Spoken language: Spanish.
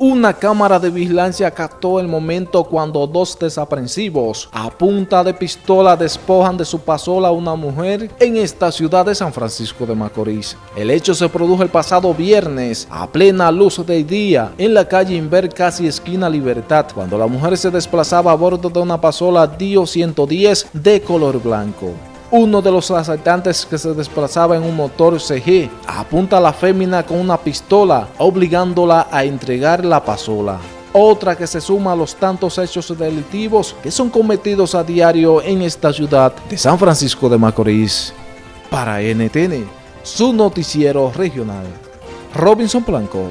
Una cámara de vigilancia captó el momento cuando dos desaprensivos a punta de pistola despojan de su pasola a una mujer en esta ciudad de San Francisco de Macorís. El hecho se produjo el pasado viernes a plena luz del día en la calle Inver casi esquina Libertad cuando la mujer se desplazaba a bordo de una pasola Dio 110 de color blanco. Uno de los asaltantes que se desplazaba en un motor CG apunta a la fémina con una pistola, obligándola a entregar la pasola. Otra que se suma a los tantos hechos delictivos que son cometidos a diario en esta ciudad de San Francisco de Macorís. Para NTN, su noticiero regional. Robinson Blanco.